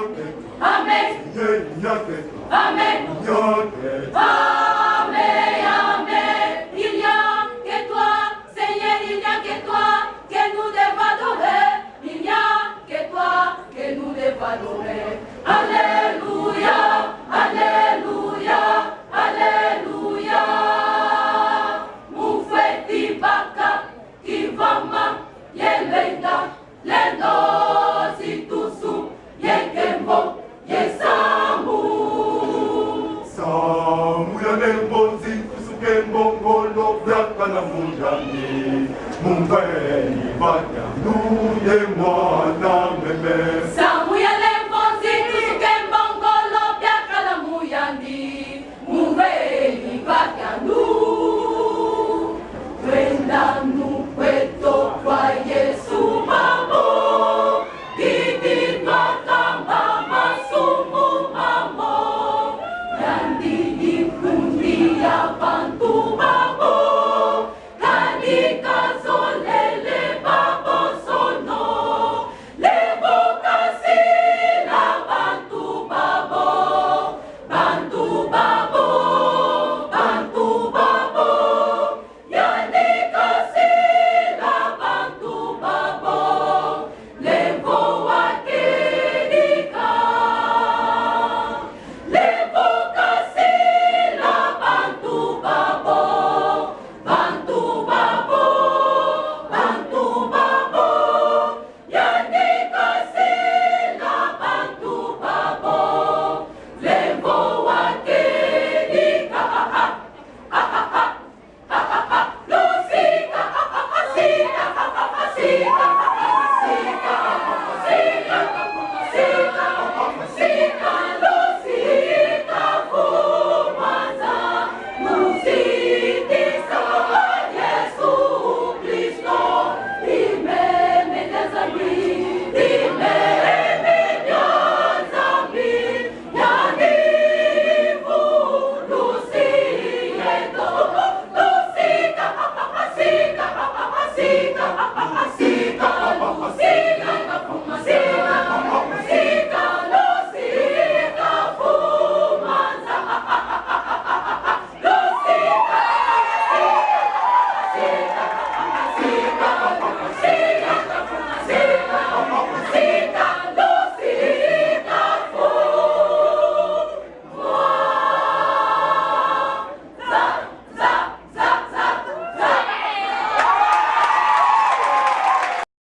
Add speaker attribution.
Speaker 1: Amen.
Speaker 2: Nyote
Speaker 1: Amen, Amen. Il n'y a que toi, Seigneur, il n'y a que toi que nous devons adorer. Il n'y a que toi que nous devons adorer. Alléluia, Alléluia, Alléluia. Mufeti baka, kivama, yelenga, lendo
Speaker 2: Mumbai, Vanya, Nude, Mwana.